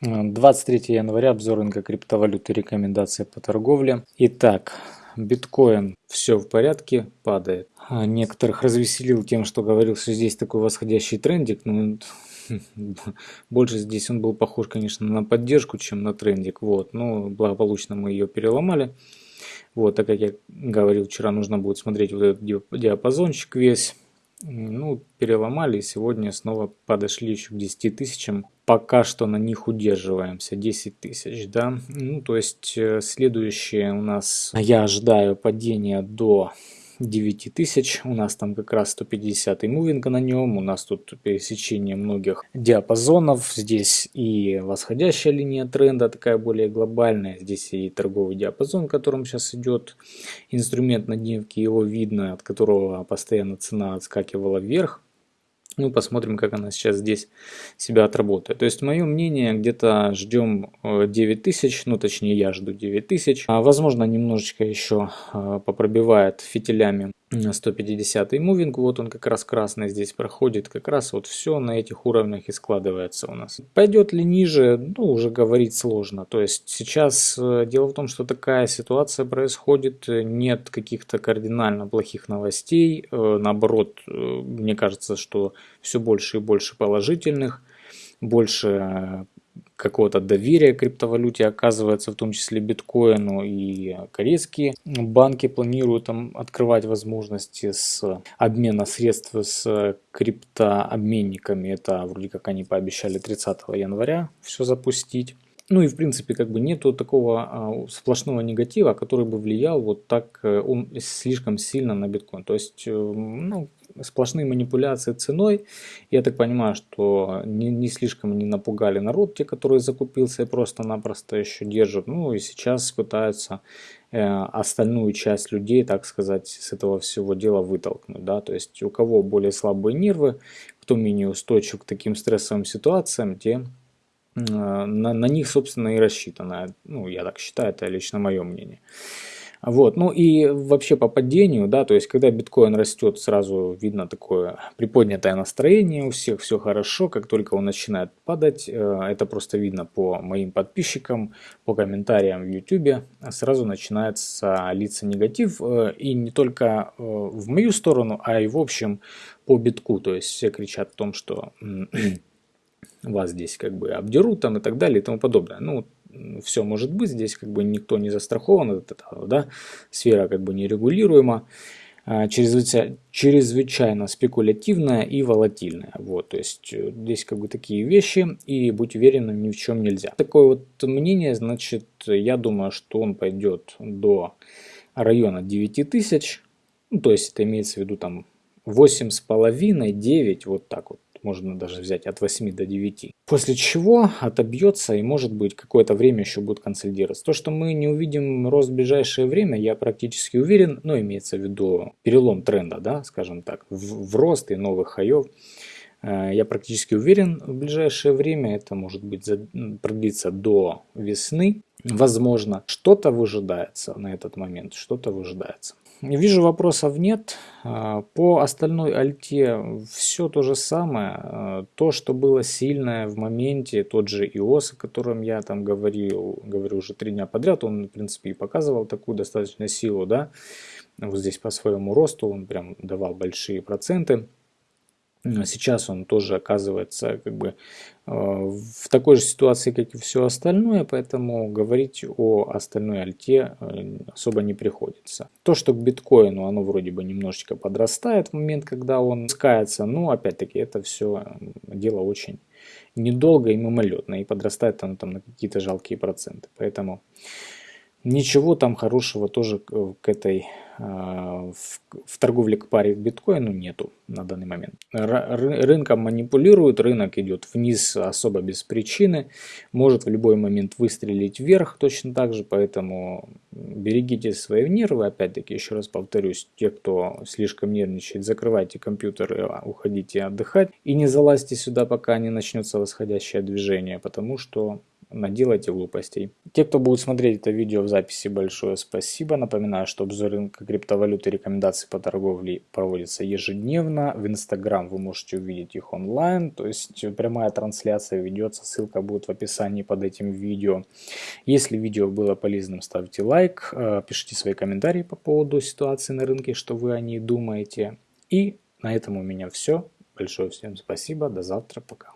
23 января, обзор рынка криптовалюты, рекомендации по торговле. Итак, биткоин все в порядке, падает. А некоторых развеселил тем, что говорил, что здесь такой восходящий трендик. Ну, больше здесь он был похож, конечно, на поддержку, чем на трендик. Вот, но благополучно мы ее переломали. Вот, так как я говорил, вчера нужно будет смотреть вот этот диапазончик весь. Ну, переломали, сегодня снова подошли еще к 10 тысячам. Пока что на них удерживаемся, 10 тысяч, да. Ну, то есть, э, следующее у нас, я ожидаю падения до 9000. У нас там как раз 150 мувинг на нем. У нас тут пересечение многих диапазонов. Здесь и восходящая линия тренда, такая более глобальная. Здесь и торговый диапазон, которым сейчас идет инструмент на дневке. Его видно, от которого постоянно цена отскакивала вверх. Ну, посмотрим, как она сейчас здесь себя отработает. То есть, мое мнение, где-то ждем 9000, э, ну, точнее, я жду 9000. А, возможно, немножечко еще э, попробивает фитилями 150 мувинг, вот он как раз красный здесь проходит, как раз вот все на этих уровнях и складывается у нас. Пойдет ли ниже, ну уже говорить сложно, то есть сейчас э, дело в том, что такая ситуация происходит, нет каких-то кардинально плохих новостей, э, наоборот, э, мне кажется, что все больше и больше положительных, больше какого-то доверия криптовалюте оказывается, в том числе биткоину и корейские банки планируют там открывать возможности с обмена средств с криптообменниками. Это вроде как они пообещали 30 января все запустить. Ну и в принципе как бы нету такого а, сплошного негатива, который бы влиял вот так э, он слишком сильно на биткоин. То есть э, ну, сплошные манипуляции ценой. Я так понимаю, что не, не слишком не напугали народ, те, которые закупился и просто-напросто еще держат. Ну и сейчас пытаются э, остальную часть людей, так сказать, с этого всего дела вытолкнуть. Да? То есть у кого более слабые нервы, кто менее устойчив к таким стрессовым ситуациям, те э, на, на них, собственно, и рассчитано. Ну, я так считаю, это лично мое мнение. Вот. Ну и вообще по падению, да, то есть когда биткоин растет, сразу видно такое приподнятое настроение у всех, все хорошо, как только он начинает падать, э, это просто видно по моим подписчикам, по комментариям в YouTube, сразу начинается литься негатив, э, и не только э, в мою сторону, а и в общем по битку, то есть все кричат о том, что вас здесь как бы обдерут там и так далее и тому подобное. Ну, все может быть, здесь как бы никто не застрахован от этого, да, сфера как бы нерегулируема, а, чрезвычайно, спекулятивная и волатильная. Вот, то есть э, здесь как бы такие вещи, и быть уверенным ни в чем нельзя. Такое вот мнение, значит, я думаю, что он пойдет до района 9000, ну, то есть это имеется в виду там 8,5-9, вот так вот можно даже взять от 8 до 9. После чего отобьется и может быть какое-то время еще будет консолидироваться. То, что мы не увидим рост в ближайшее время, я практически уверен, но имеется в виду перелом тренда, да, скажем так, в, в рост и новых хаев. Э, я практически уверен в ближайшее время, это может быть продлиться до весны. Возможно, что-то выжидается на этот момент, что-то выжидается. Вижу вопросов нет. А, по остальной альте все то же самое. А, то, что было сильное в моменте, тот же iOS, о котором я там говорил, говорю уже три дня подряд, он в принципе и показывал такую достаточно силу, да. Вот здесь по своему росту он прям давал большие проценты. Сейчас он тоже оказывается как бы э, в такой же ситуации, как и все остальное, поэтому говорить о остальной альте э, особо не приходится. То, что к биткоину оно вроде бы немножечко подрастает в момент, когда он скается, но опять-таки это все дело очень недолго и мимолетно, и подрастает оно там на какие-то жалкие проценты. Поэтому Ничего там хорошего тоже к этой а, в, торговле к паре к биткоину нету на данный момент. Рынком манипулируют, рынок идет вниз особо без причины, может в любой момент выстрелить вверх точно так же, поэтому берегите свои нервы, опять-таки еще раз повторюсь, те, кто слишком нервничает, закрывайте компьютеры, а, уходите отдыхать. И не залазьте сюда, пока не начнется восходящее движение, потому что наделайте глупостей. Те, кто будет смотреть это видео в записи, большое спасибо. Напоминаю, что обзор рынка криптовалюты и рекомендации по торговле проводятся ежедневно. В Инстаграм вы можете увидеть их онлайн, то есть прямая трансляция ведется, ссылка будет в описании под этим видео. Если видео было полезным, ставьте лайк, э, пишите свои комментарии по поводу ситуации на рынке, что вы о ней думаете. И на этом у меня все. Большое всем спасибо, до завтра, пока.